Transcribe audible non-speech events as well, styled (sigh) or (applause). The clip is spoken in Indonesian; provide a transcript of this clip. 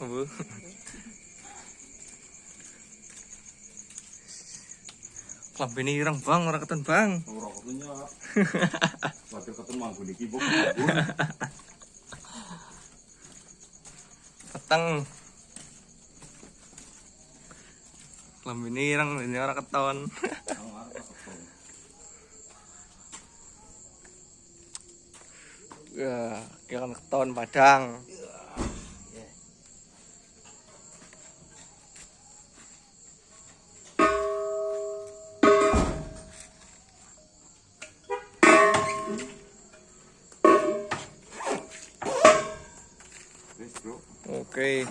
Bu. Klambene ireng bang, ora keten bang. Ora ketunya. (laughs) Wakil ketemu manggon iki bok. Peteng. Klambene ireng, ini ora keton. (laughs) Ya, kira keton padang. Oke.